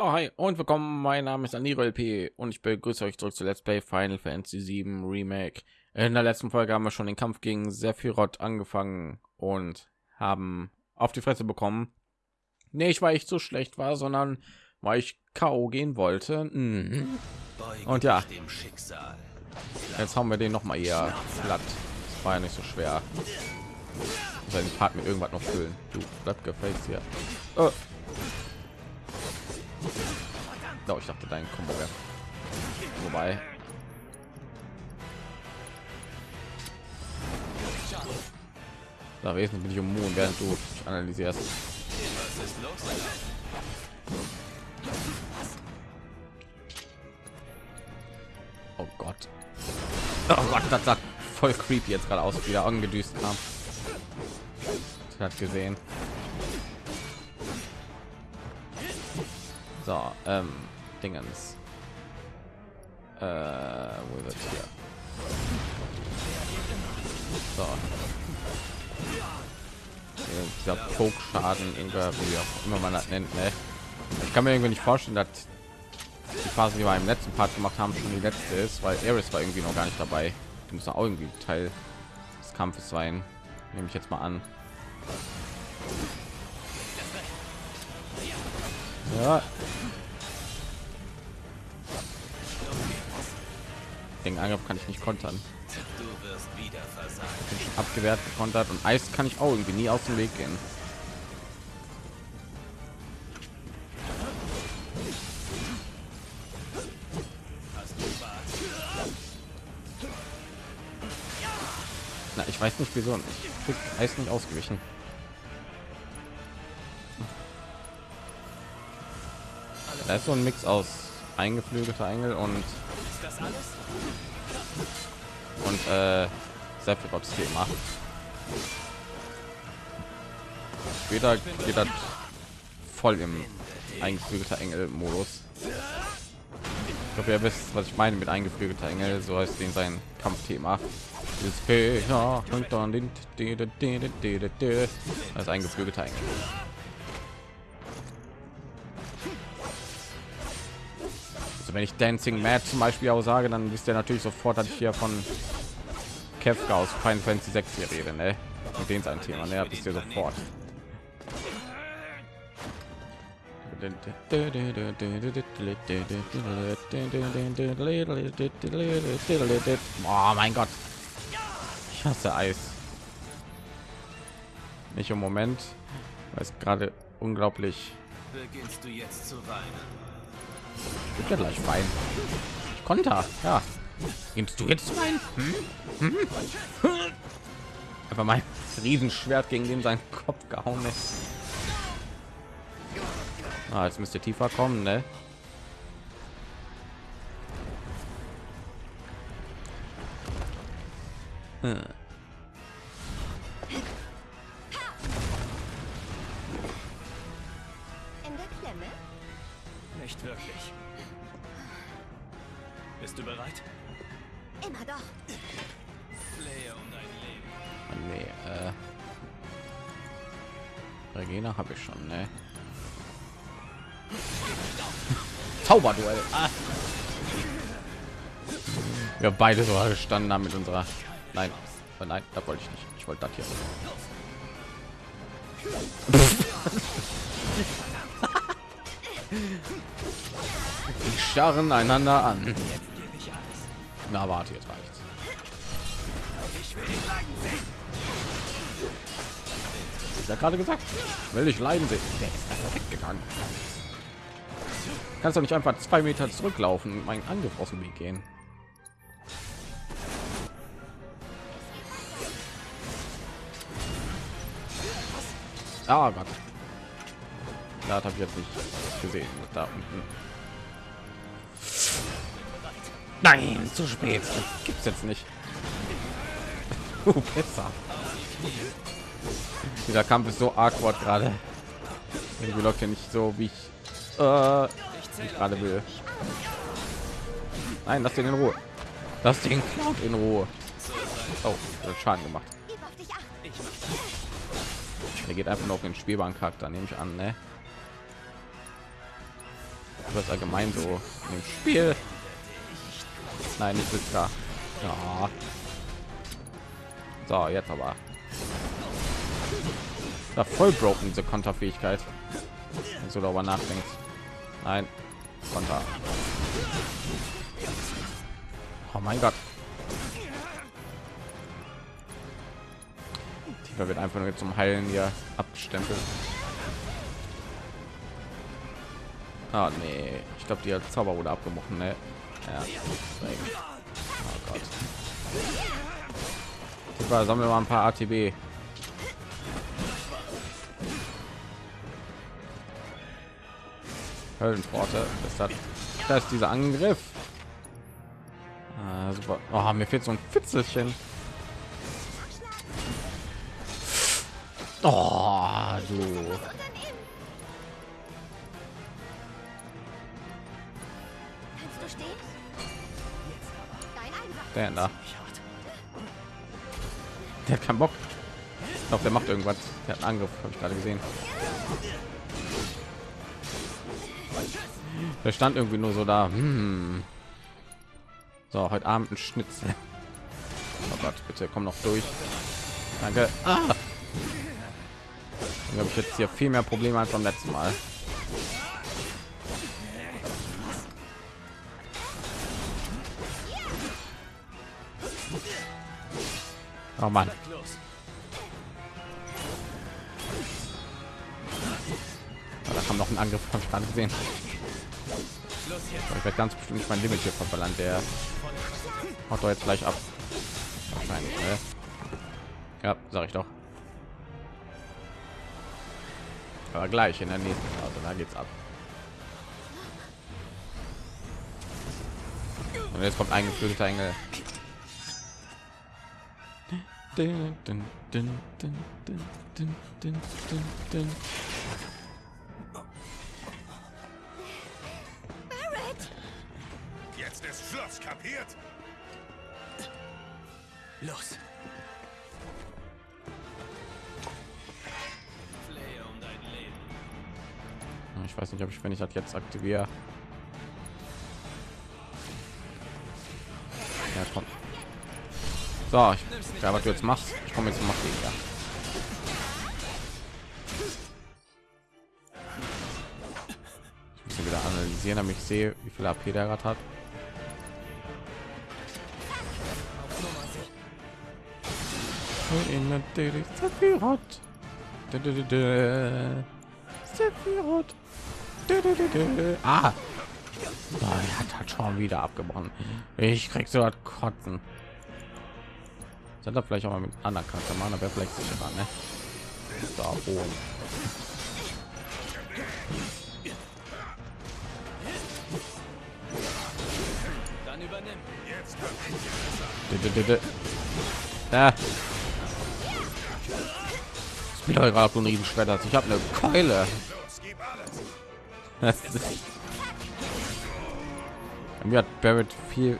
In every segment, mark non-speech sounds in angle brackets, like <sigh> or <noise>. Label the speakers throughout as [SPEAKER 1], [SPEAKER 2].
[SPEAKER 1] Ja, hi und willkommen. Mein Name ist Aniro LP und ich begrüße euch zurück zu Let's Play Final Fantasy 7 Remake. In der letzten Folge haben wir schon den Kampf gegen Sephiroth angefangen und haben auf die Fresse bekommen. Nicht, weil ich zu schlecht war, sondern weil ich K.O. gehen wollte. Mhm. Und ja, jetzt haben wir den noch mal eher platt. Das war ja nicht so schwer. Sein Part mit irgendwas noch füllen. Du bleib gefällt hier. Oh. Oh, ich dachte dein Kombo wäre vorbei. Da wesen bin ich immun, während du analysierst. Oh Gott. Oh Gott, das sah voll creepy jetzt gerade aus, wieder angedüst kam. Hat gesehen. So, ähm, Dingens. Äh, wo ist hier? So. Dieser Poke-Schaden, wie auch immer man das nennt, ne? Ich kann mir irgendwie nicht vorstellen, dass die Phase, die wir im letzten Part gemacht haben, schon die letzte ist, weil Eris war irgendwie noch gar nicht dabei. Die muss auch irgendwie Teil des Kampfes sein. Nehme ich jetzt mal an. Ja. Den Angriff kann ich nicht kontern. abgewehrt gekontert und Eis kann ich auch irgendwie nie aus dem Weg gehen. Na, ich weiß nicht wieso. Ich krieg Eis nicht ausgewichen. Da ist so ein Mix aus eingeflügelter Engel und und äh, Sephiroths Thema. Später geht das voll im eingeflügelter Engel Modus. Ich glaube, ihr wisst, was ich meine mit eingeflügelter Engel, so heißt den sein Kampfthema. Das eingeflügelter Engel. Also wenn ich Dancing Mad zum Beispiel auch sage, dann wisst ihr natürlich sofort, dass ich hier von Kefka aus Final Fantasy 6 hier rede, ne? Und den sein Thema, ne? Wisst ihr sofort. Oh mein Gott. Ich hasse Eis. Nicht im Moment, weil gerade unglaublich. Beginnst du jetzt zu weinen? Gibt ja gleich Wein. Ich konnte. Ja. Gibst du jetzt rein? Hm? Hm? Einfach mein Riesenschwert gegen den sein Kopf gehauen ist. Ah, jetzt müsste tiefer kommen, ne? Hm. Zauberduell. Ah. Wir beide so gestanden haben mit unserer. Nein, oh nein, da wollte ich nicht. Ich wollte das hier. <laughs> Die starren einander an. Na, warte, jetzt reicht's. Ich ja gerade gesagt, will ich leiden sehen. Der ist weggegangen. Kannst du nicht einfach zwei Meter zurücklaufen, mein Angriff aus dem Weg gehen? Ah Gott. Da habe ich jetzt nicht gesehen. Da unten. Nein, zu spät. Gibt's jetzt nicht. Uh, <laughs> besser. Dieser Kampf ist so awkward gerade. Irgendwie läuft ja nicht so, wie ich, äh, ich gerade will. Nein, lass den in Ruhe. Lass den Cloud in Ruhe. Oh, das Schaden gemacht. Er geht einfach noch auf den spielbaren Charakter, nehme ich an, ne? was allgemein so im Spiel. Nein, nicht mit da. Ja. So, jetzt aber. Da voll broken diese Konterfähigkeit. Wenn du darüber nachdenkst. Nein, Konter. Oh mein Gott. Tiger wird einfach nur zum Heilen hier abgestempelt. Ah nee, ich glaube, die Zauber wurde abgebrochen, ne? Ja. Oh Gott. Sammeln wir mal ein paar ATB. Höllenpforte. Das hat da ist dieser Angriff. Ah, super. Oh, mir fehlt so ein Fitzelchen. Oh, du. Der da. Der hat keinen Bock. Ich glaube, der macht irgendwas. Der hat einen Angriff, habe ich gerade gesehen. Der stand irgendwie nur so da. Hm. So, heute Abend ein Schnitzel. Oh Gott, bitte komm noch durch. Danke. Ah. Dann habe ich jetzt hier viel mehr Probleme als beim letzten Mal. Oh Mann. Da kam noch ein Angriff von Stand gesehen. Ich werde ganz bestimmt mein Limit hier verballern. Der haut doch jetzt gleich ab. Wahrscheinlich, ne? Ja, sag ich doch. Aber gleich in der nächsten Phase, da geht's ab. Und jetzt kommt ein geflügelter Engel. Dun, dun, dun,
[SPEAKER 2] Kapiert?
[SPEAKER 3] Los.
[SPEAKER 1] Ich weiß nicht, ob ich, wenn ich das jetzt aktiviere. Ja, komm. So, ich, ja, was du jetzt machst, ich komme jetzt mach ja. Ich muss ihn wieder analysieren, damit ich sehe, wie viel AP der gerade hat. In natürlich Sephiroth. Sephiroth. Ah. Oh, er hat halt schon wieder abgebrochen. Ich krieg so was kotzen. Sind da vielleicht auch mal mit anderen Charakter machen, aber vielleicht sicherer, ne? Da oben.
[SPEAKER 3] Dann übernimm.
[SPEAKER 1] Dö, wieder gerade auf den Riesen. Ich habe eine Keule. <laughs> Mir hat Barrett viel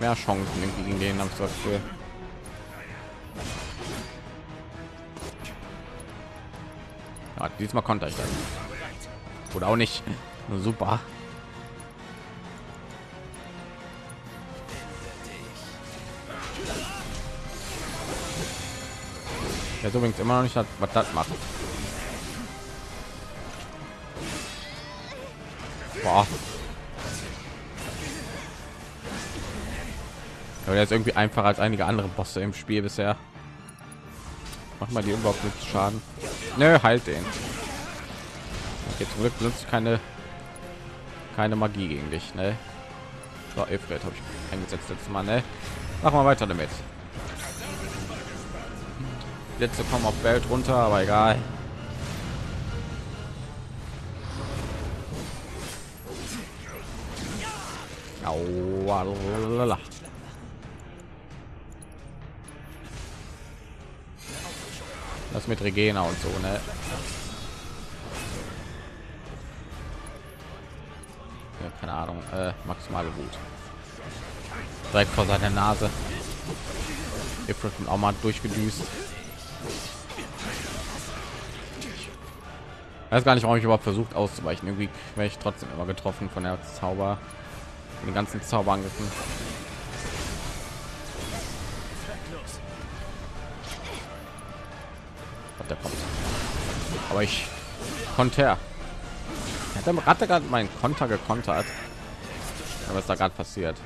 [SPEAKER 1] mehr Chancen gegen den, am ich das Ja, diesmal konnte ich dann. Oder auch nicht. <laughs> Super. Ja, übrigens immer noch nicht, was das macht. Boah. Aber der ist irgendwie einfacher als einige andere Bosse im Spiel bisher. Mach mal die überhaupt nicht Schaden. Nö, halt den. Okay, zum Glück benutzt keine keine Magie gegen dich, ne? So, habe ich eingesetzt letztes Mal, ne? Machen wir weiter damit. Letzte kommen auf Welt runter, aber egal. Aua, Das mit Regena und so, ne? Ja, keine Ahnung, äh, maximale Wut. Direkt vor seiner Nase. Ifrit auch mal durchgedüst. Weiß gar nicht warum ich überhaupt versucht auszuweichen. Irgendwie wäre ich trotzdem immer getroffen von der zauber von den ganzen zauberangriffen. Der kommt. Aber ich konnte er hat hatte gerade meinen konter gekontert. Aber ist da gerade passiert?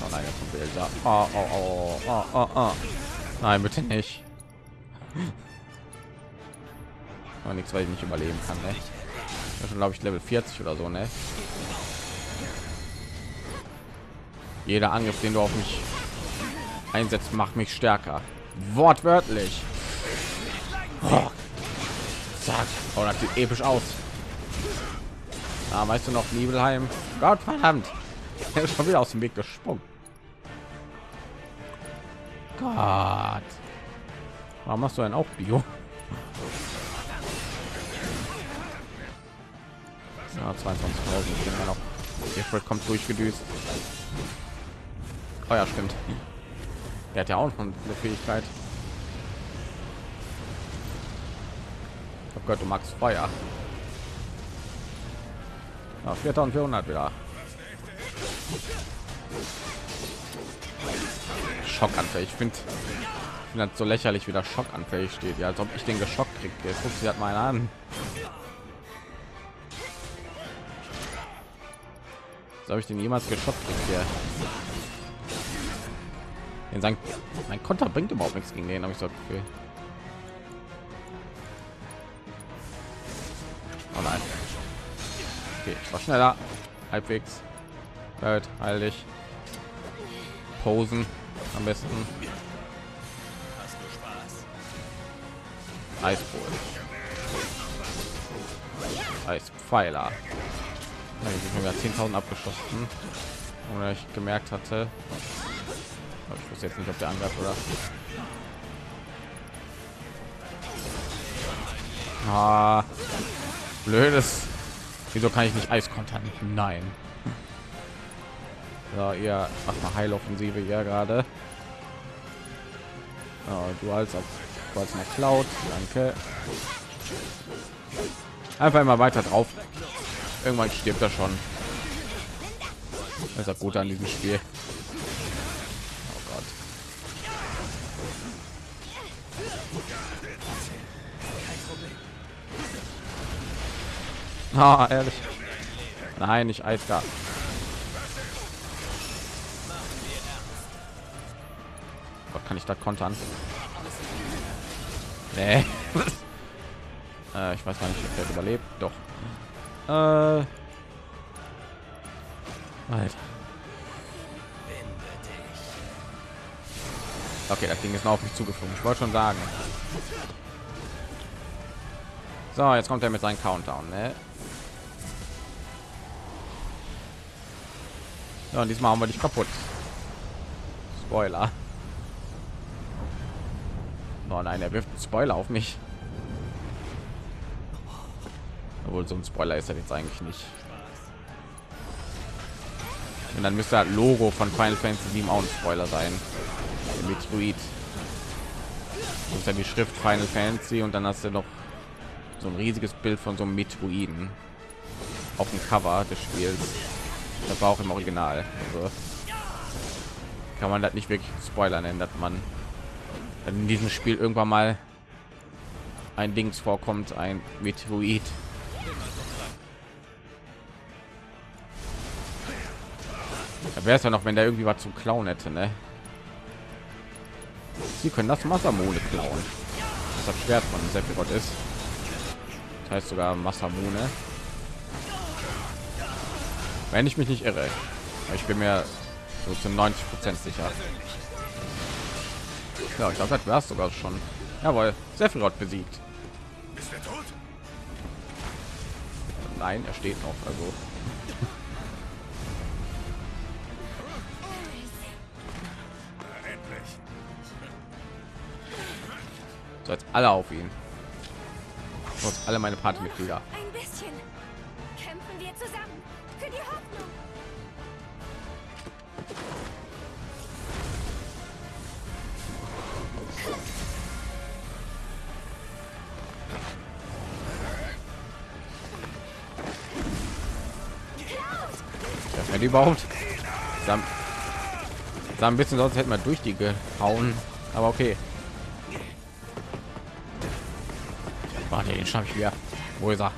[SPEAKER 1] Oh nein jetzt kommt Elsa. Oh, oh, oh, oh, oh, oh. nein bitte nicht aber nichts weil ich nicht überleben kann ne? schon glaube ich level 40 oder so ne? Jeder angriff den du auf mich einsetzt macht mich stärker. Wortwörtlich. Oh. Zack. oh das sieht episch aus. Ah, weißt du noch Nibelheim? Gott verdammt. Er ist schon wieder aus dem Weg gesprungen. Gott. Warum machst du denn auch Bio ja, 22.000 noch Ifrit kommt durchgedüst. Oh ja stimmt. Der hat ja auch noch eine Fähigkeit. Oh Gott du magst Feuer. Ja, 4400 wieder. Schockanfällig. Ich finde find so lächerlich wieder schockanfällig steht. Ja als ob ich den geschockt kriege guckt sie hat mal an habe ich den jemals geschockt hier in sein mein konter bringt überhaupt nichts gegen den habe ich so okay. oh nein. Okay war schneller. Halbwegs. Halt heilig posen. Am besten. Eisbohl. Eispfeiler ich habe 10.000 abgeschossen oder ich gemerkt hatte. Ich wusste jetzt nicht ob der angreift oder ah, blödes. Wieso kann ich nicht eis nein. So, ihr macht mal heiloffensive ja gerade. Oh, du als als mal klaut danke. Einfach immer weiter drauf irgendwann stirbt er schon das ist gut an diesem spiel oh. Ah, ehrlich. Nein, nicht Eisgar. Kann ich da kontern? Nee. <laughs> äh, ich weiß gar nicht, ob der überlebt. Doch. Äh, Alter. Okay, das Ding ist noch auf mich zugeflogen. Ich wollte schon sagen. So, jetzt kommt er mit seinem Countdown, ne? Ja, und diesmal haben wir dich kaputt. Spoiler. Oh nein, er wirft einen Spoiler auf mich obwohl so ein Spoiler ist er jetzt eigentlich nicht. Und dann müsste halt Logo von Final Fantasy 7 auch ein Spoiler sein. Der Metroid. Das ist ja die Schrift Final Fantasy und dann hast du noch so ein riesiges Bild von so einem Metroiden auf dem Cover des Spiels. Das war auch im Original. Also kann man das nicht wirklich Spoiler nennen, dass man in diesem Spiel irgendwann mal ein Dings vorkommt, ein Metroid wäre es ja noch, wenn der irgendwie was zu klauen hätte, ne? Sie können das Massamone klauen. Das Schwert von Sephiroth ist. Das heißt sogar Massamone. Wenn ich mich nicht irre. Ich bin mir so zu 90 Prozent sicher. Ja, ich glaube, das wäre sogar schon. Jawohl, Sephiroth besiegt. Nein, er steht noch. Also So jetzt alle auf ihn. Und alle meine Partymitglieder.
[SPEAKER 4] Ein bisschen kämpfen wir zusammen für die Hoffnung.
[SPEAKER 1] Wenn überhaupt sah, sah ein bisschen sonst hätten wir durch die gehauen aber okay Warte, den schaffe ich wieder. Wo ist er?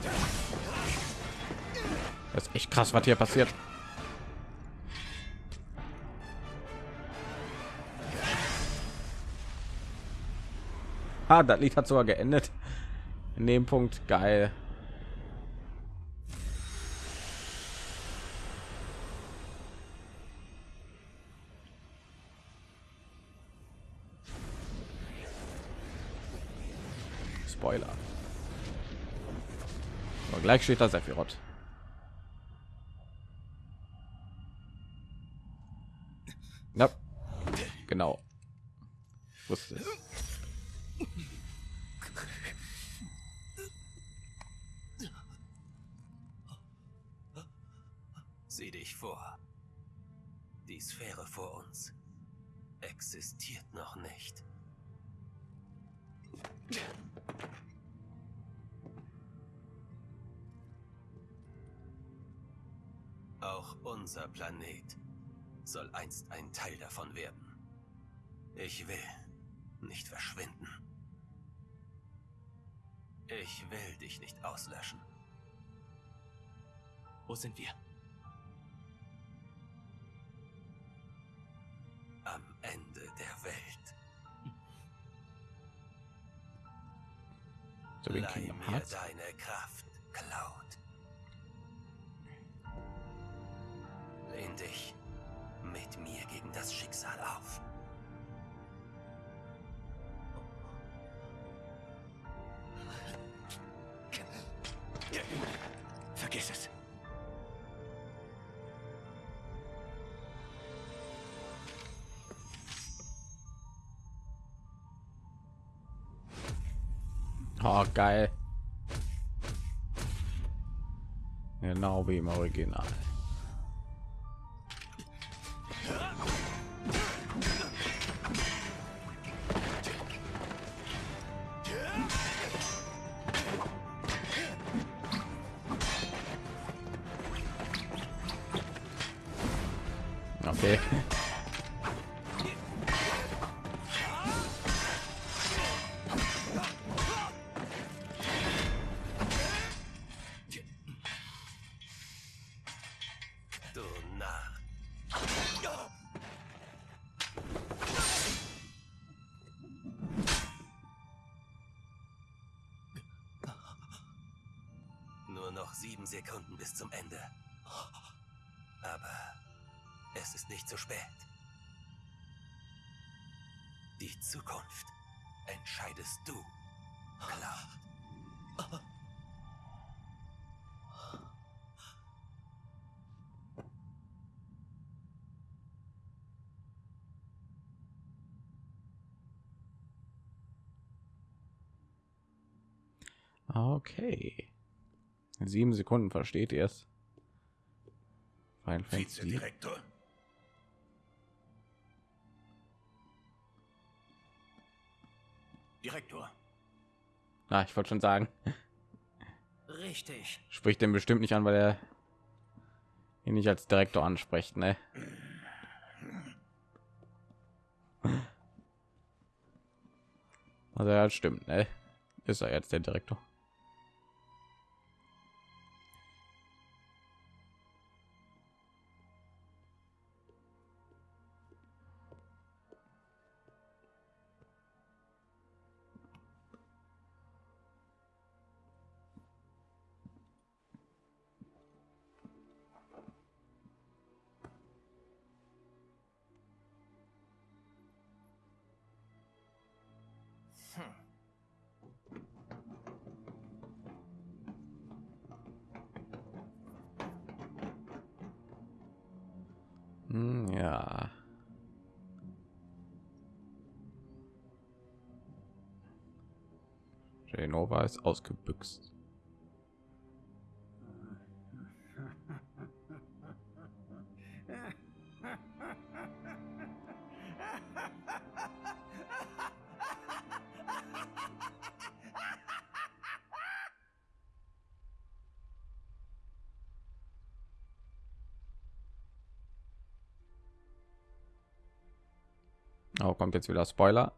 [SPEAKER 1] Das ist echt krass, was hier passiert. Ah, das Lied hat sogar geendet. In dem Punkt geil. Gleich steht da Sephiroth. Ja, genau. Wusste.
[SPEAKER 3] Sieh dich vor. Die Sphäre vor uns existiert noch nicht. Auch unser Planet soll einst ein Teil davon werden. Ich will nicht verschwinden. Ich will dich nicht auslöschen.
[SPEAKER 5] Wo sind wir?
[SPEAKER 3] Am Ende der Welt.
[SPEAKER 1] So wie in
[SPEAKER 3] Leih mir deine Kraft,
[SPEAKER 5] Vergiss es.
[SPEAKER 1] Oh, geil. Genau wie im Original. Okay.
[SPEAKER 3] Sieben Sekunden
[SPEAKER 1] versteht ihr es.
[SPEAKER 2] Vizedirektor?
[SPEAKER 5] Direktor.
[SPEAKER 1] Ah, ich wollte schon sagen,
[SPEAKER 5] Richtig.
[SPEAKER 1] spricht den bestimmt nicht an, weil er ihn nicht als Direktor anspricht, ne? Also ja, stimmt, ne? Ist er jetzt der Direktor? ausgebüxt. Oh, kommt jetzt wieder Spoiler.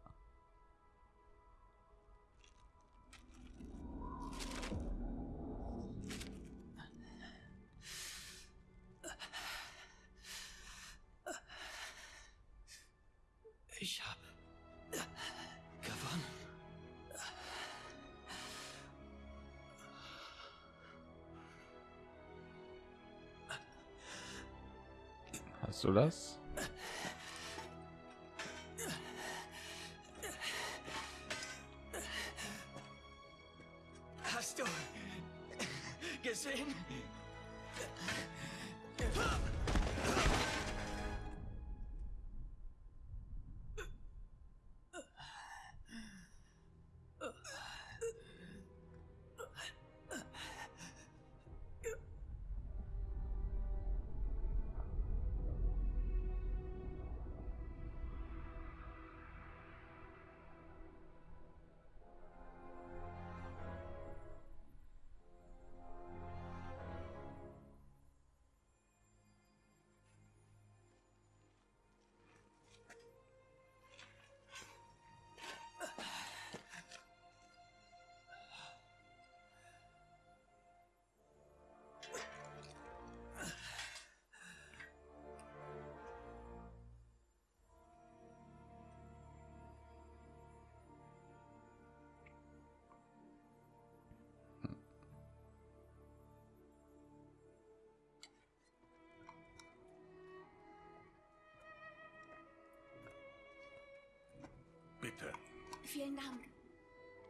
[SPEAKER 4] Vielen Dank.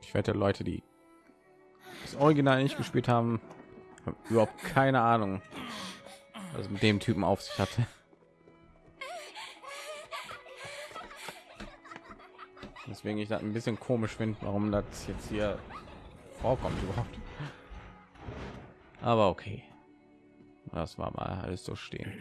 [SPEAKER 1] Ich wette, Leute, die das Original nicht gespielt haben, haben überhaupt keine Ahnung, was mit dem Typen auf sich hatte. Deswegen ich das ein bisschen komisch finde, warum das jetzt hier vorkommt überhaupt. Aber okay, das war mal alles so stehen.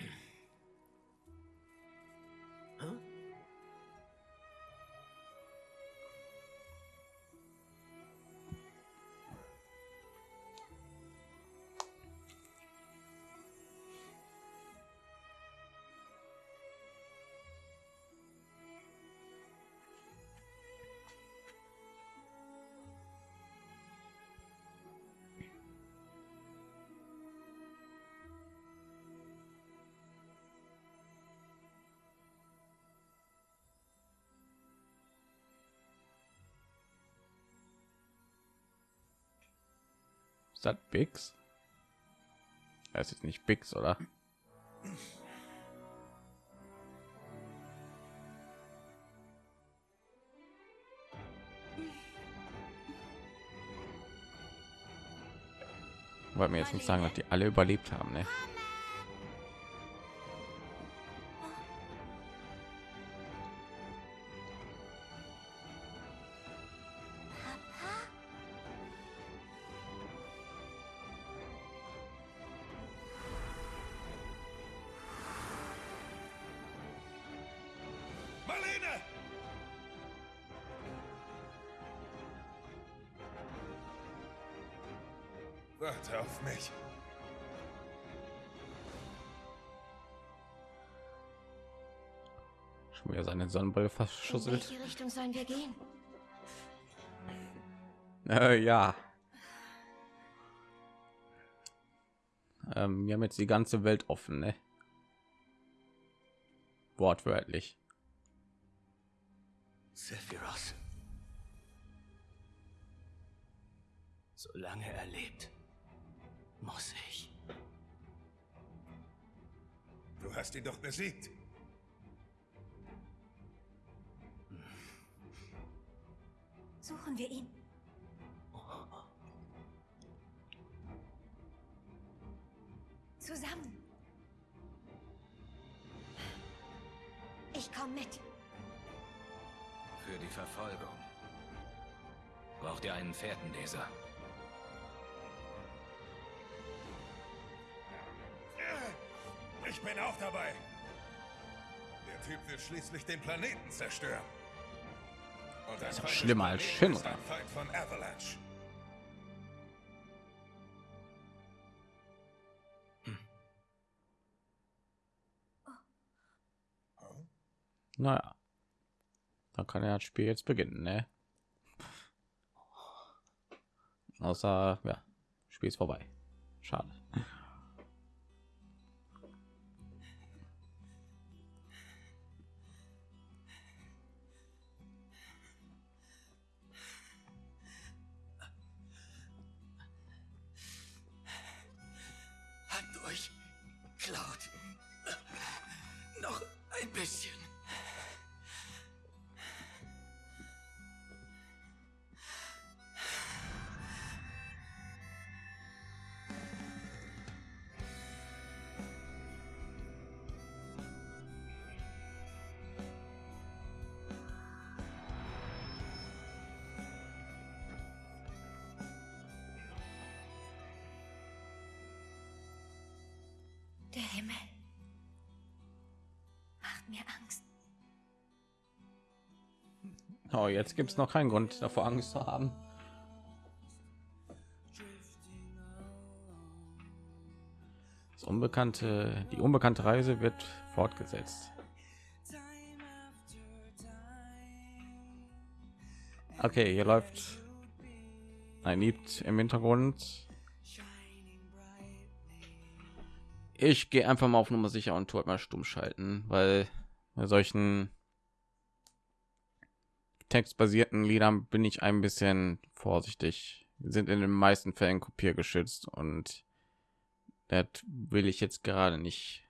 [SPEAKER 1] Ist das Bix? Es ist nicht Bix, oder? Wollte mir jetzt nicht sagen, dass die alle überlebt haben, ne? Sonnenbrille
[SPEAKER 4] In
[SPEAKER 1] verschusselt.
[SPEAKER 4] welche Richtung sollen wir gehen?
[SPEAKER 1] Äh, ja. Ähm, wir haben jetzt die ganze Welt offen, ne? Wortwörtlich.
[SPEAKER 3] Sephiroth. Solange er lebt, muss ich.
[SPEAKER 2] Du hast ihn doch besiegt.
[SPEAKER 4] Suchen wir ihn. Zusammen. Ich komme mit.
[SPEAKER 5] Für die Verfolgung. Braucht ihr einen Fährtenleser?
[SPEAKER 2] Ich bin auch dabei. Der Typ will schließlich den Planeten zerstören.
[SPEAKER 1] Schlimmer als Shinra.
[SPEAKER 2] Avalanche.
[SPEAKER 1] Naja. dann kann er das Spiel jetzt beginnen, ne? Außer, ja, Spiel ist vorbei. Schade.
[SPEAKER 4] Himmel macht mir Angst.
[SPEAKER 1] Oh, jetzt gibt es noch keinen Grund davor Angst zu haben. Das unbekannte, die unbekannte Reise wird fortgesetzt. Okay, hier läuft ein Lied im Hintergrund. Ich gehe einfach mal auf Nummer sicher und tue mal stumm schalten, weil bei solchen textbasierten Liedern bin ich ein bisschen vorsichtig. Wir sind in den meisten Fällen kopiergeschützt und das will ich jetzt gerade nicht,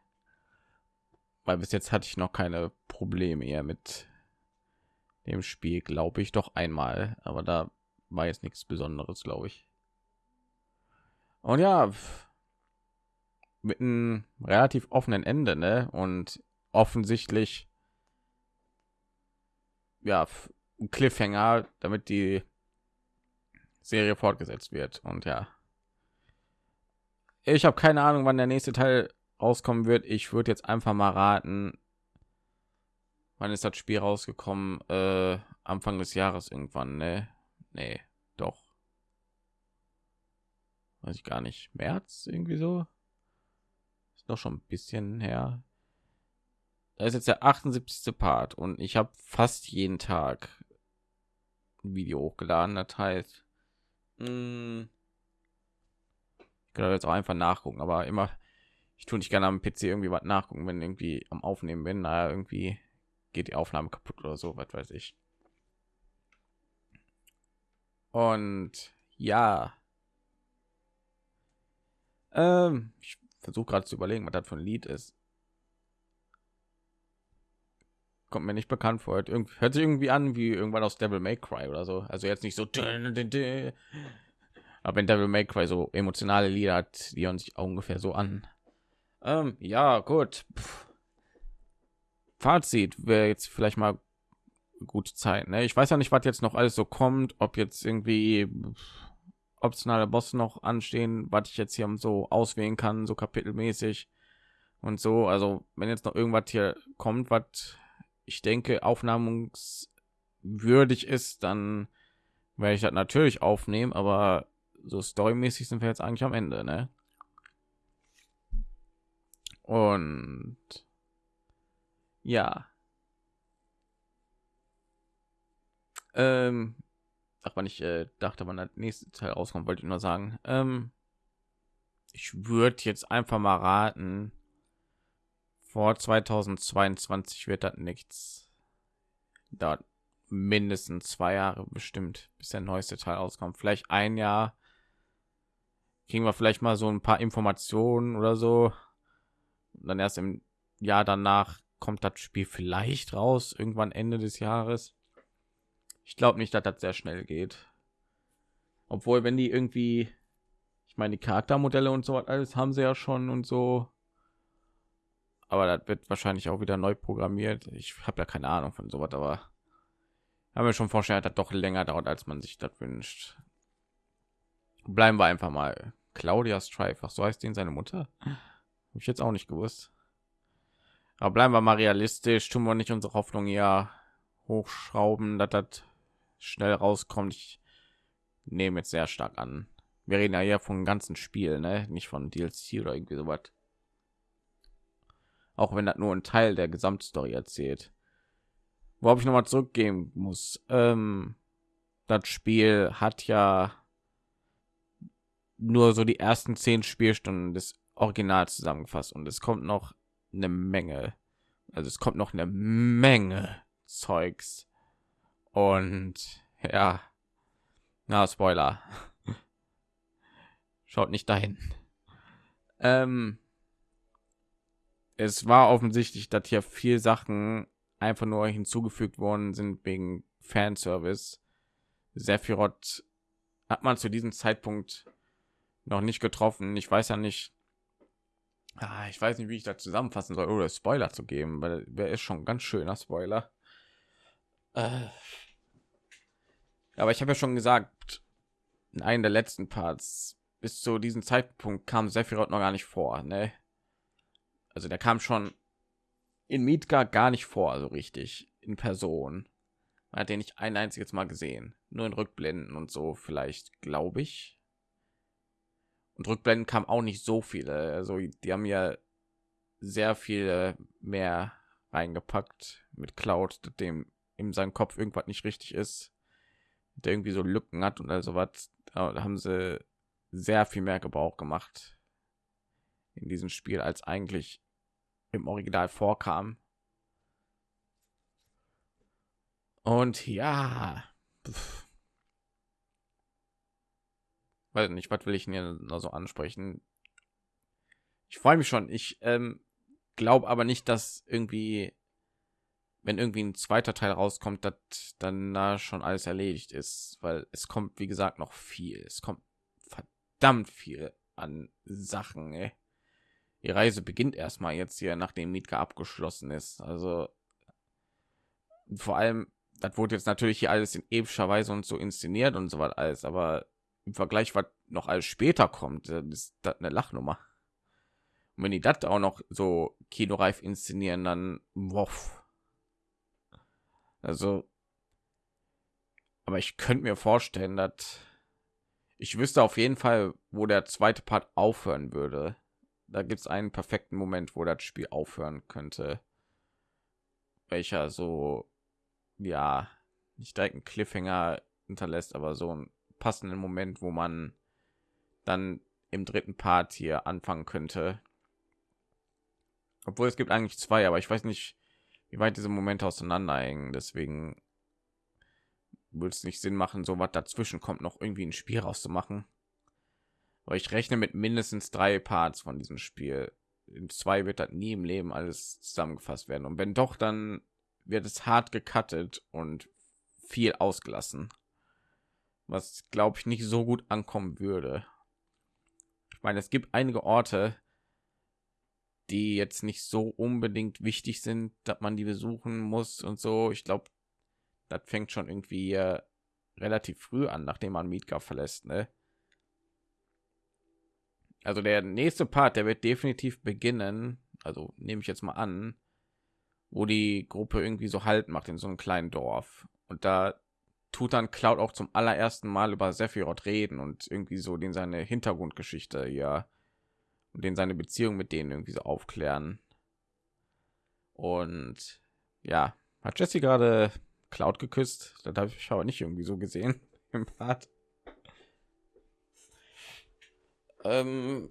[SPEAKER 1] weil bis jetzt hatte ich noch keine Probleme eher mit dem Spiel, glaube ich, doch einmal, aber da war jetzt nichts Besonderes, glaube ich. Und ja, mit einem relativ offenen Ende, ne? Und offensichtlich ja Cliffhanger, damit die Serie fortgesetzt wird. Und ja, ich habe keine Ahnung, wann der nächste Teil rauskommen wird. Ich würde jetzt einfach mal raten, wann ist das Spiel rausgekommen? Äh, Anfang des Jahres irgendwann, ne? Nee, doch. Weiß ich gar nicht. März irgendwie so. Noch schon ein bisschen her. Da ist jetzt der 78. Part und ich habe fast jeden Tag ein Video hochgeladen. Das heißt, mh, ich kann jetzt auch einfach nachgucken, aber immer, ich tue nicht gerne am PC irgendwie was nachgucken, wenn irgendwie am Aufnehmen bin. Naja, irgendwie geht die Aufnahme kaputt oder so, was weiß ich. Und ja, ähm, ich versuche gerade zu überlegen, was das für ein Lied ist. Kommt mir nicht bekannt vor. Irgendwie, hört sich irgendwie an wie irgendwann aus Devil May Cry oder so. Also jetzt nicht so. Aber wenn Devil May Cry so emotionale Lieder hat, die auch ungefähr so an. Ähm, ja, gut. Pff. Fazit wäre jetzt vielleicht mal gute Zeit. Ne? Ich weiß ja nicht, was jetzt noch alles so kommt, ob jetzt irgendwie optionale Boss noch anstehen, was ich jetzt hier so auswählen kann, so kapitelmäßig und so. Also wenn jetzt noch irgendwas hier kommt, was ich denke aufnahmungswürdig ist, dann werde ich das natürlich aufnehmen, aber so storymäßig sind wir jetzt eigentlich am Ende, ne? Und ja. Ähm, ach, wann ich äh, dachte, wann das nächste Teil rauskommt, wollte ich nur sagen. Ähm, ich würde jetzt einfach mal raten, vor 2022 wird das nichts. Da mindestens zwei Jahre bestimmt, bis der neueste Teil rauskommt. Vielleicht ein Jahr. Kriegen wir vielleicht mal so ein paar Informationen oder so. Und dann erst im Jahr danach kommt das Spiel vielleicht raus, irgendwann Ende des Jahres. Ich glaube nicht, dass das sehr schnell geht. Obwohl, wenn die irgendwie, ich meine, die Charaktermodelle und so alles haben sie ja schon und so. Aber das wird wahrscheinlich auch wieder neu programmiert. Ich habe ja keine Ahnung von sowas, aber haben wir schon vorstellen, dass das doch länger dauert, als man sich das wünscht. Bleiben wir einfach mal. Claudia Strife, ach so heißt den seine Mutter. Habe ich jetzt auch nicht gewusst. Aber bleiben wir mal realistisch, tun wir nicht unsere Hoffnung ja hochschrauben, dass das schnell rauskommt. Ich nehme jetzt sehr stark an. Wir reden ja hier von ganzen Spiel, ne? nicht von DLC oder irgendwie sowas. Auch wenn das nur ein Teil der Gesamtstory erzählt. worauf ich noch mal zurückgehen muss. Ähm, das Spiel hat ja nur so die ersten zehn Spielstunden des Originals zusammengefasst und es kommt noch eine Menge. Also es kommt noch eine Menge Zeugs und ja, na Spoiler. <laughs> Schaut nicht dahin. Ähm, es war offensichtlich, dass hier viel Sachen einfach nur hinzugefügt worden sind wegen Fanservice. Sephiroth hat man zu diesem Zeitpunkt noch nicht getroffen. Ich weiß ja nicht, ah, ich weiß nicht, wie ich das zusammenfassen soll, oder Spoiler zu geben, weil wer ist schon ganz schöner Spoiler. Äh, aber ich habe ja schon gesagt, in einem der letzten Parts, bis zu diesem Zeitpunkt kam Sephiroth noch gar nicht vor, ne? Also der kam schon in Midgard gar nicht vor, so richtig in Person. Man hat den nicht ein einziges Mal gesehen, nur in Rückblenden und so vielleicht, glaube ich. Und Rückblenden kam auch nicht so viele, also die haben ja sehr viel mehr reingepackt mit Cloud, dem in seinem Kopf irgendwas nicht richtig ist, der irgendwie so Lücken hat und also was. Da haben sie sehr viel mehr Gebrauch gemacht in diesem Spiel als eigentlich im Original vorkam. Und ja, pf. weiß nicht, was will ich hier noch so ansprechen? Ich freue mich schon. Ich ähm, glaube aber nicht, dass irgendwie, wenn irgendwie ein zweiter Teil rauskommt, dass dann da schon alles erledigt ist, weil es kommt, wie gesagt, noch viel. Es kommt verdammt viel an Sachen. Ey die Reise beginnt erstmal jetzt hier, nachdem Mietka abgeschlossen ist. Also vor allem, das wurde jetzt natürlich hier alles in epischer Weise und so inszeniert und so was alles, aber im Vergleich, was noch alles später kommt, ist das eine Lachnummer. Und wenn die das auch noch so kinoreif inszenieren, dann woff. Also, aber ich könnte mir vorstellen, dass ich wüsste auf jeden Fall, wo der zweite Part aufhören würde da gibt es einen perfekten Moment, wo das Spiel aufhören könnte, welcher so ja nicht direkt einen Cliffhanger hinterlässt, aber so einen passenden Moment, wo man dann im dritten Part hier anfangen könnte. Obwohl es gibt eigentlich zwei, aber ich weiß nicht, wie weit diese Momente auseinanderhängen. Deswegen würde es nicht Sinn machen, so was dazwischen kommt, noch irgendwie ein Spiel rauszumachen. Aber ich rechne mit mindestens drei Parts von diesem Spiel. In zwei wird das nie im Leben alles zusammengefasst werden. Und wenn doch, dann wird es hart gecuttet und viel ausgelassen. Was glaube ich nicht so gut ankommen würde. Ich meine, es gibt einige Orte, die jetzt nicht so unbedingt wichtig sind, dass man die besuchen muss und so. Ich glaube, das fängt schon irgendwie äh, relativ früh an, nachdem man Midgar verlässt. Ne? also der nächste Part, der wird definitiv beginnen. Also nehme ich jetzt mal an, wo die Gruppe irgendwie so halt macht in so einem kleinen Dorf. Und da tut dann Cloud auch zum allerersten Mal über Sephiroth reden und irgendwie so den seine Hintergrundgeschichte ja und den seine Beziehung mit denen irgendwie so aufklären. Und ja, hat Jesse gerade Cloud geküsst? Das habe ich aber nicht irgendwie so gesehen <laughs> im Part. Ähm,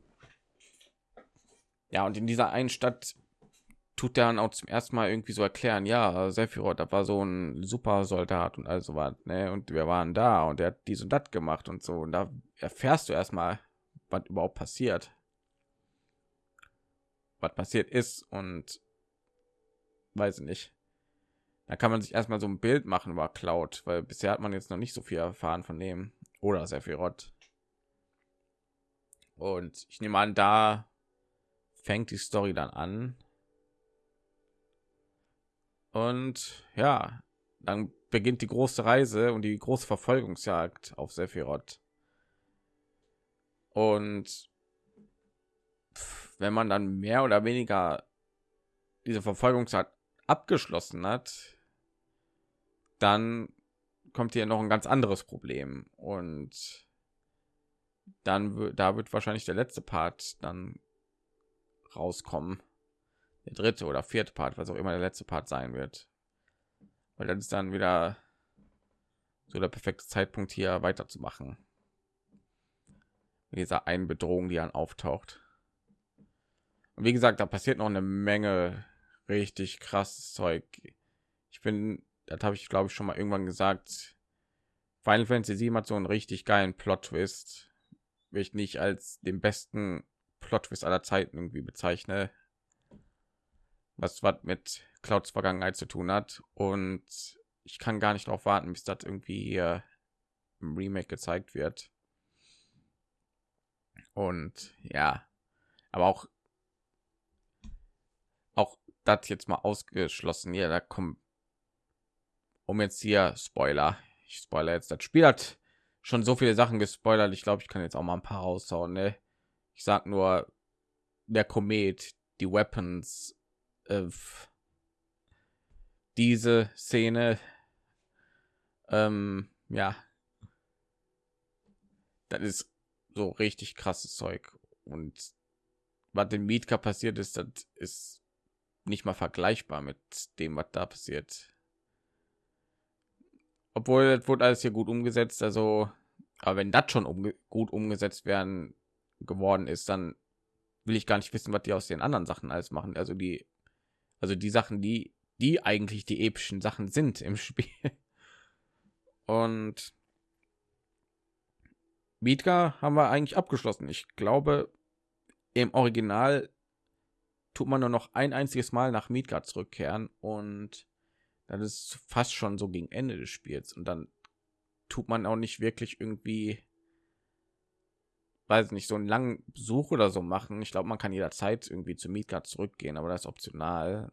[SPEAKER 1] ja, und in dieser einen Stadt tut er dann auch zum ersten Mal irgendwie so erklären, ja, Sephiroth, da war so ein super Soldat und also war, ne, und wir waren da und er hat dies und das gemacht und so und da erfährst du erstmal, was überhaupt passiert. Was passiert ist und weiß ich nicht. Da kann man sich erstmal so ein Bild machen über Cloud, weil bisher hat man jetzt noch nicht so viel erfahren von dem oder Sephiroth. Und ich nehme an, da fängt die Story dann an. Und ja, dann beginnt die große Reise und die große Verfolgungsjagd auf Sephiroth. Und wenn man dann mehr oder weniger diese Verfolgungsjagd abgeschlossen hat, dann kommt hier noch ein ganz anderes Problem und dann da wird wahrscheinlich der letzte Part dann rauskommen. Der dritte oder vierte Part, was auch immer der letzte Part sein wird. weil das ist dann wieder so der perfekte Zeitpunkt hier weiterzumachen. Mit dieser einen Bedrohung, die dann auftaucht. Und wie gesagt, da passiert noch eine Menge richtig krasses Zeug. Ich bin, das habe ich glaube ich schon mal irgendwann gesagt. Final Fantasy 7 hat so einen richtig geilen Plot-Twist, will ich nicht als den besten Plot-Twist aller Zeiten irgendwie bezeichne. Was was mit Clouds Vergangenheit zu tun hat und ich kann gar nicht darauf warten, bis das irgendwie hier im Remake gezeigt wird. Und ja, aber auch das jetzt mal ausgeschlossen. Ja, da kommt um jetzt hier Spoiler. Ich spoiler jetzt das Spiel hat schon so viele Sachen gespoilert. Ich glaube, ich kann jetzt auch mal ein paar raushauen. Ne? Ich sag nur der Komet, die Weapons, äh, diese Szene, ähm, ja, das ist so richtig krasses Zeug und was dem Mietka passiert ist, das ist nicht mal vergleichbar mit dem, was da passiert. Obwohl es wurde alles hier gut umgesetzt, also, aber wenn das schon umge gut umgesetzt werden geworden ist, dann will ich gar nicht wissen, was die aus den anderen Sachen alles machen. Also die, also die Sachen, die, die eigentlich die epischen Sachen sind im <laughs> Spiel. Und Midgar haben wir eigentlich abgeschlossen. Ich glaube, im Original tut man nur noch ein einziges Mal nach Midgard zurückkehren und das ist fast schon so gegen Ende des Spiels und dann tut man auch nicht wirklich irgendwie weiß nicht so einen langen Besuch oder so machen. Ich glaube, man kann jederzeit irgendwie zu Midgard zurückgehen, aber das ist optional.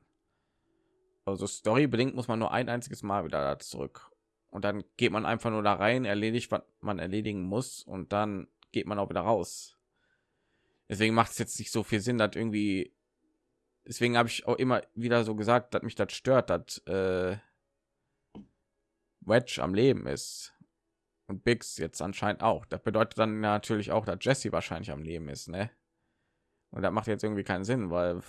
[SPEAKER 1] Also Story bedingt muss man nur ein einziges Mal wieder da zurück und dann geht man einfach nur da rein, erledigt, was man erledigen muss und dann geht man auch wieder raus. Deswegen macht es jetzt nicht so viel Sinn, dass irgendwie. Deswegen habe ich auch immer wieder so gesagt, dass mich das stört, dass äh, Wedge am Leben ist und Biggs jetzt anscheinend auch. Das bedeutet dann natürlich auch, dass Jesse wahrscheinlich am Leben ist, ne? Und das macht jetzt irgendwie keinen Sinn, weil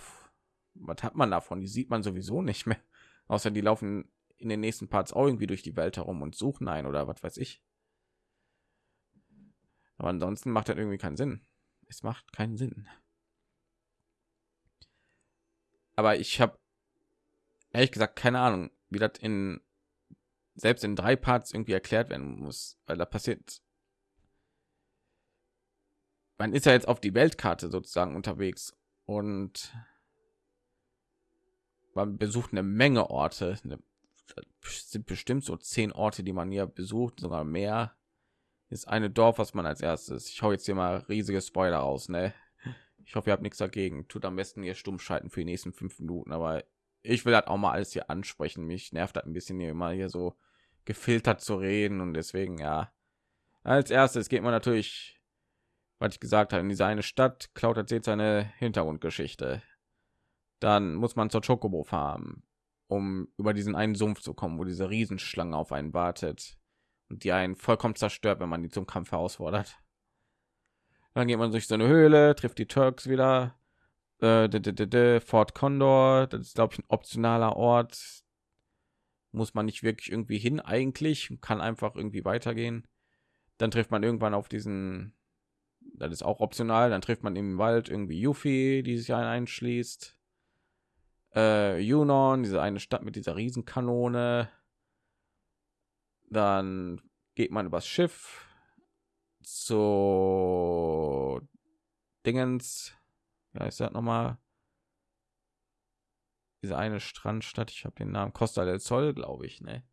[SPEAKER 1] was hat man davon? Die sieht man sowieso nicht mehr, <laughs> außer die laufen in den nächsten Parts auch irgendwie durch die Welt herum und suchen ein oder was weiß ich. Aber ansonsten macht das irgendwie keinen Sinn. Es macht keinen Sinn. Aber ich habe ehrlich gesagt keine Ahnung, wie das in selbst in drei Parts irgendwie erklärt werden muss, weil da passiert. Man ist ja jetzt auf die Weltkarte sozusagen unterwegs und man besucht eine Menge Orte, eine sind bestimmt so zehn Orte, die man hier besucht, sogar mehr. Ist eine Dorf, was man als erstes. Ich hau jetzt hier mal riesige Spoiler aus, ne? Ich hoffe, ihr habt nichts dagegen. Tut am besten hier stumm schalten für die nächsten fünf Minuten, aber ich will halt auch mal alles hier ansprechen. Mich nervt halt ein bisschen hier immer hier so gefiltert zu reden und deswegen ja. Als erstes geht man natürlich, was ich gesagt habe, in diese eine Stadt. Klaut erzählt seine Hintergrundgeschichte. Dann muss man zur Chocobo farmen um über diesen einen Sumpf zu kommen, wo diese Riesenschlange auf einen wartet und die einen vollkommen zerstört, wenn man die zum Kampf herausfordert. Dann geht man durch so eine Höhle, trifft die Turks wieder. Äh, Fort Condor, das ist glaube ich ein optionaler Ort. Muss man nicht wirklich irgendwie hin eigentlich, kann einfach irgendwie weitergehen. Dann trifft man irgendwann auf diesen, das ist auch optional. Dann trifft man im Wald irgendwie Yuffie, die sich einschließt äh, Junon, diese eine Stadt mit dieser Riesenkanone. Dann geht man übers Schiff zu Dingens. Ja, ist das noch mal diese eine Strandstadt. Ich habe den Namen Costa del Sol, glaube ich, ne?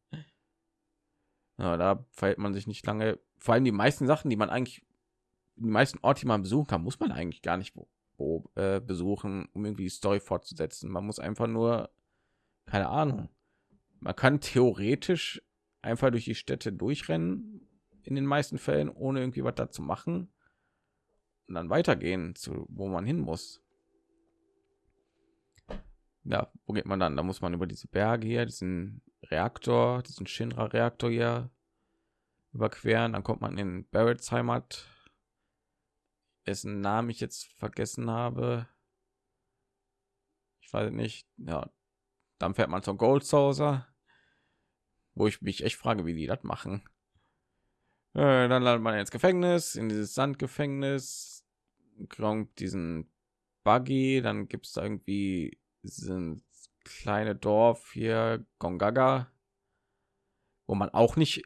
[SPEAKER 1] Ja, da verhält man sich nicht lange. Vor allem die meisten Sachen, die man eigentlich, die meisten Orte, die man besuchen kann, muss man eigentlich gar nicht äh, besuchen, um irgendwie die Story fortzusetzen. Man muss einfach nur, keine Ahnung, man kann theoretisch einfach durch die Städte durchrennen, in den meisten Fällen, ohne irgendwie was dazu machen und dann weitergehen zu wo man hin muss. Ja, wo geht man dann? Da muss man über diese Berge hier, diesen Reaktor, diesen Shinra-Reaktor hier überqueren. Dann kommt man in Barretts Heimat dessen Namen ich jetzt vergessen habe. Ich weiß nicht. Ja, dann fährt man zum Gold Saucer. wo ich mich echt frage, wie die das machen. Dann landet man ins Gefängnis, in dieses Sandgefängnis, kommt diesen Buggy, dann gibt es irgendwie sind kleine Dorf hier Gongaga, wo man auch nicht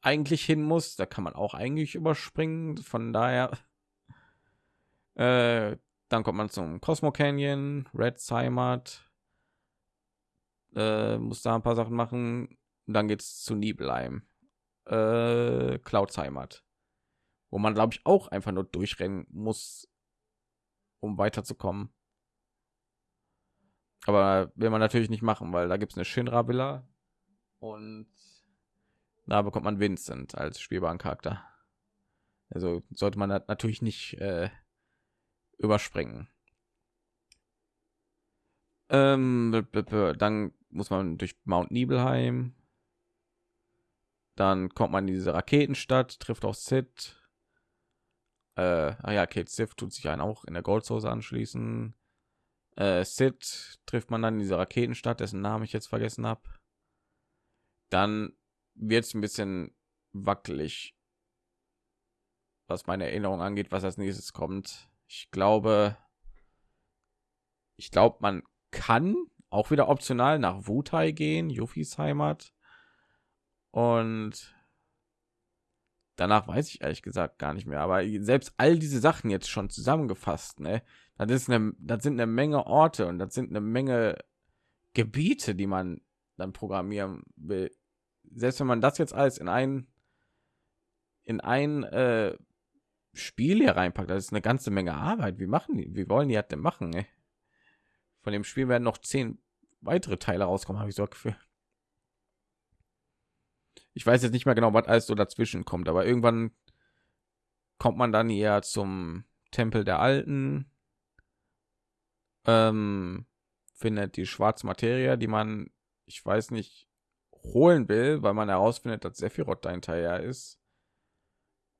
[SPEAKER 1] eigentlich hin muss. Da kann man auch eigentlich überspringen. Von daher, <laughs> äh, dann kommt man zum Cosmo Canyon, Red Heimat, äh, muss da ein paar Sachen machen. dann geht es zu Nibelheim, äh, Clouds Heimat, wo man glaube ich auch einfach nur durchrennen muss, um weiterzukommen. Aber will man natürlich nicht machen, weil da gibt es eine Shinra Villa und da bekommt man Vincent als spielbaren Charakter. Also sollte man natürlich nicht äh, überspringen. Ähm, dann muss man durch Mount Nibelheim. Dann kommt man in diese Raketenstadt, trifft auch Sid. Äh, ah ja, Kate Sith tut sich einen auch in der Goldsoße anschließen äh, Sid trifft man dann in dieser Raketenstadt, dessen Namen ich jetzt vergessen habe. Dann wird es ein bisschen wackelig, was meine Erinnerung angeht, was als nächstes kommt. Ich glaube, ich glaube, man kann auch wieder optional nach Wutai gehen, Yufis Heimat. Und danach weiß ich ehrlich gesagt gar nicht mehr. Aber selbst all diese Sachen jetzt schon zusammengefasst, ne? Das ist eine, das sind eine Menge Orte und das sind eine Menge Gebiete, die man dann programmieren will. Selbst wenn man das jetzt alles in ein in ein äh, Spiel hier reinpackt, das ist eine ganze Menge Arbeit. Wie machen die? Wie wollen die das denn machen? Ey? Von dem Spiel werden noch zehn weitere Teile rauskommen, habe ich so Gefühl. Ich weiß jetzt nicht mehr genau, was alles so dazwischen kommt, aber irgendwann kommt man dann eher zum Tempel der Alten ähm, findet die schwarze Materie, die man, ich weiß nicht, holen will, weil man herausfindet, dass Sephiroth dahinterher ist.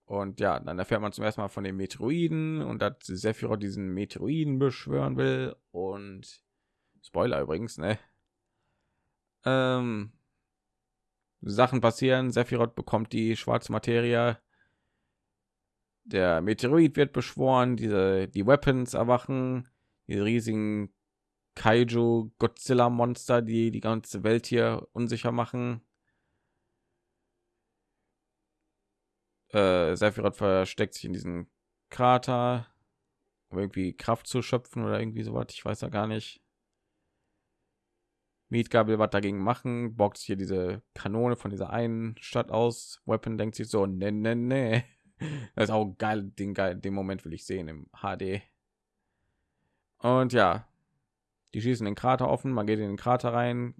[SPEAKER 1] Und ja, dann erfährt man zum ersten Mal von den Meteoroiden und dass Sephiroth diesen Meteoroiden beschwören will. Und Spoiler übrigens, ne? Ähm, Sachen passieren. Sephiroth bekommt die schwarze Materie. Der Meteorit wird beschworen. Diese die Weapons erwachen die riesigen Kaiju Godzilla Monster, die die ganze Welt hier unsicher machen. Äh, Sephiroth versteckt sich in diesem Krater, um irgendwie Kraft zu schöpfen oder irgendwie so was. Ich weiß ja gar nicht. Mietgabel was dagegen machen, boxt hier diese Kanone von dieser einen Stadt aus. Weapon denkt sich so, ne, ne, ne. Das ist auch geil, den geil, den Moment will ich sehen im HD. Und ja, die schießen den Krater offen, man geht in den Krater rein,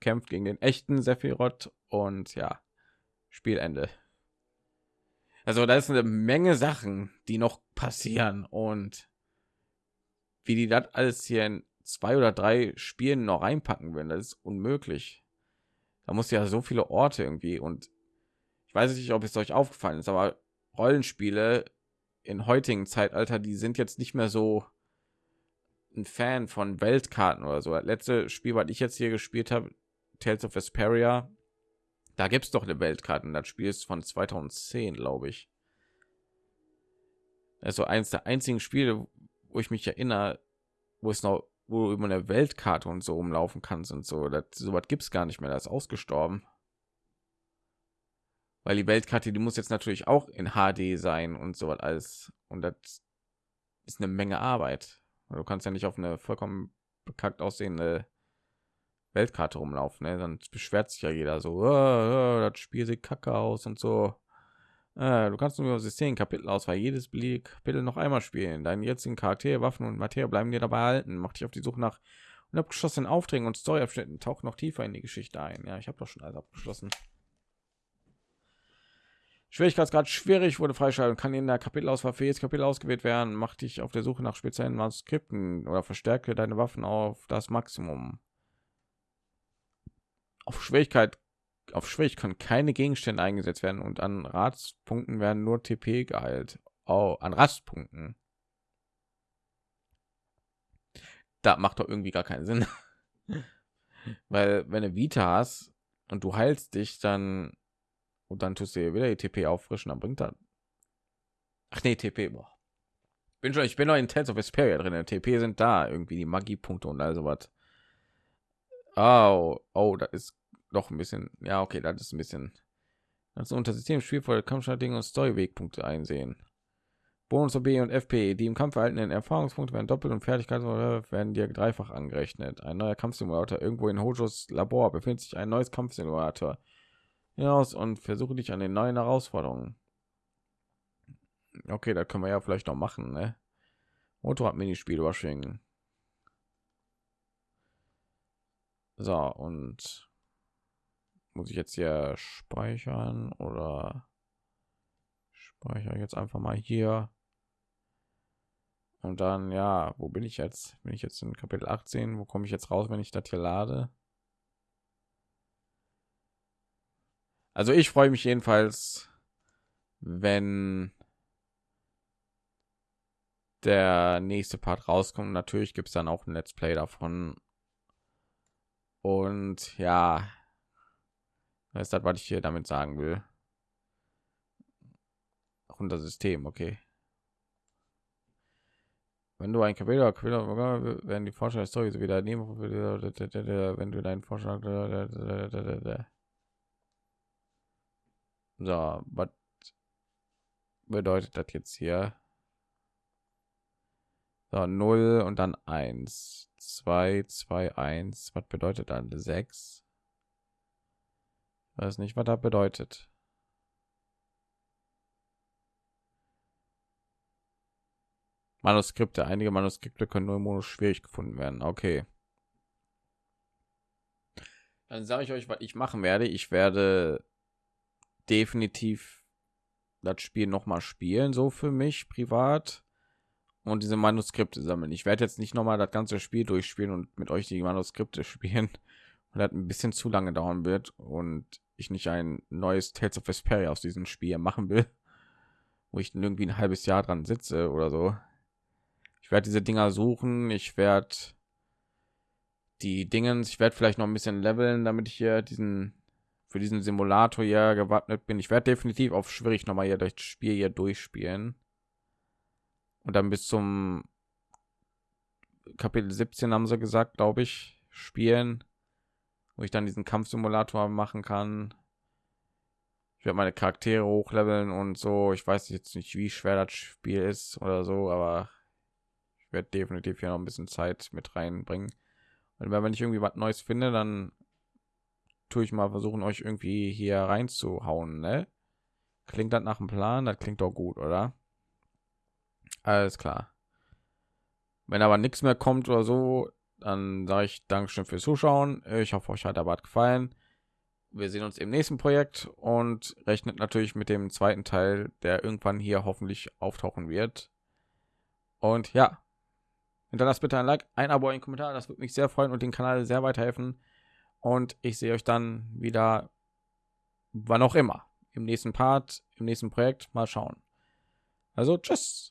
[SPEAKER 1] kämpft gegen den echten Sephiroth und ja, Spielende. Also da ist eine Menge Sachen, die noch passieren und wie die das alles hier in zwei oder drei Spielen noch reinpacken werden, das ist unmöglich. Da muss ja so viele Orte irgendwie und ich weiß nicht, ob es euch aufgefallen ist, aber Rollenspiele in heutigen Zeitalter, die sind jetzt nicht mehr so ein Fan von Weltkarten oder so. Das letzte Spiel, was ich jetzt hier gespielt habe, Tales of Vesperia, da gibt es doch eine Weltkarte. Das Spiel ist von 2010, glaube ich. Also eins der einzigen Spiele, wo ich mich erinnere, wo es noch, wo über eine Weltkarte und so umlaufen kannst und so. Das, so was gibt es gar nicht mehr. Das ist ausgestorben. Weil die Weltkarte, die muss jetzt natürlich auch in HD sein und so was alles. Und das ist eine Menge Arbeit. Du kannst ja nicht auf eine vollkommen bekackt aussehende Weltkarte rumlaufen, ne? dann beschwert sich ja jeder so, oh, oh, das Spiel sieht kacke aus und so. Äh, du kannst nur System Kapitel aus, weil jedes beliebige Kapitel noch einmal spielen. Deine jetzigen Charaktere, Waffen und Materie bleiben dir dabei halten. Mach dich auf die Suche nach unabgeschlossenen Aufträgen und Storyabschnitten. Tauch noch tiefer in die Geschichte ein. Ja, ich habe doch schon alles abgeschlossen. Schwierigkeitsgrad schwierig wurde freischalten kann in der Kapitelauswahl für jedes Kapitel ausgewählt werden. Mach dich auf der Suche nach speziellen Manuskripten oder verstärke deine Waffen auf das Maximum. Auf Schwierigkeit auf Schwierigkeit keine Gegenstände eingesetzt werden und an Ratspunkten werden nur TP geheilt. Oh, an Rastpunkten. Da macht doch irgendwie gar keinen Sinn. <laughs> Weil wenn du Vita hast, und du heilst dich, dann und dann tust du wieder die TP auffrischen, dann bringt das. Ach nee, TP. Boah. Bin schon, ich bin noch in Tales of Vesperia drin. TP sind da irgendwie die Magiepunkte und also was. Oh, oh, das ist doch ein bisschen. Ja, okay, das ist ein bisschen. Das unter System spielvoll Kampfstrategen und Storywegpunkte einsehen. Bonus B und FP, die im Kampf erhaltenen Erfahrungspunkte werden doppelt und Fertigkeiten werden dir dreifach angerechnet. Ein neuer Kampfsimulator irgendwo in Hojos Labor befindet sich ein neues Kampfsimulator hinaus und versuche dich an den neuen Herausforderungen. Okay, da können wir ja vielleicht noch machen, ne? Motorrad Minispiel überschwingen. So und muss ich jetzt hier speichern oder speichere jetzt einfach mal hier. Und dann ja wo bin ich jetzt? Bin ich jetzt in kapitel 18 wo komme ich jetzt raus wenn ich das hier lade? Also ich freue mich jedenfalls wenn der nächste part rauskommt. Natürlich gibt es dann auch ein let's play davon. Und ja das ist das was ich hier damit sagen will unter System, okay. Wenn du ein Kapitel, werden die Vorschläge Story wieder nehmen, wenn du deinen Vorschlag so, was bedeutet das jetzt hier? So, 0 und dann 1, 2, 2, 1. Was bedeutet dann 6? Weiß nicht, was das bedeutet. Manuskripte. Einige Manuskripte können nur im Modus schwierig gefunden werden. Okay. Dann sage ich euch, was ich machen werde. Ich werde definitiv das Spiel noch mal spielen, so für mich privat und diese Manuskripte sammeln. Ich werde jetzt nicht noch mal das ganze Spiel durchspielen und mit euch die Manuskripte <laughs> spielen, weil das ein bisschen zu lange dauern wird und ich nicht ein neues Tales of Vesperia aus diesem Spiel machen will, wo ich irgendwie ein halbes Jahr dran sitze oder so werde diese Dinger suchen. Ich werde die Dingens, ich werde vielleicht noch ein bisschen leveln, damit ich hier diesen für diesen Simulator ja gewappnet bin. Ich werde definitiv auf schwierig noch mal hier durch das Spiel hier durchspielen und dann bis zum Kapitel 17 haben sie gesagt, glaube ich, spielen, wo ich dann diesen Kampfsimulator machen kann. Ich werde meine Charaktere hochleveln und so. Ich weiß jetzt nicht, wie schwer das Spiel ist oder so, aber werde definitiv hier noch ein bisschen Zeit mit reinbringen. Und wenn ich irgendwie was Neues finde, dann tue ich mal versuchen, euch irgendwie hier reinzuhauen. Ne? Klingt das nach dem Plan? Das klingt doch gut, oder? Alles klar. Wenn aber nichts mehr kommt oder so, dann sage ich Dankeschön fürs Zuschauen. Ich hoffe, euch hat der Bad gefallen. Wir sehen uns im nächsten Projekt und rechnet natürlich mit dem zweiten Teil, der irgendwann hier hoffentlich auftauchen wird. Und ja, Hinterlasst bitte ein Like, ein Abo, ein Kommentar, das würde mich sehr freuen und den Kanal sehr weiterhelfen. Und ich sehe euch dann wieder, wann auch immer, im nächsten Part, im nächsten Projekt. Mal schauen. Also, tschüss.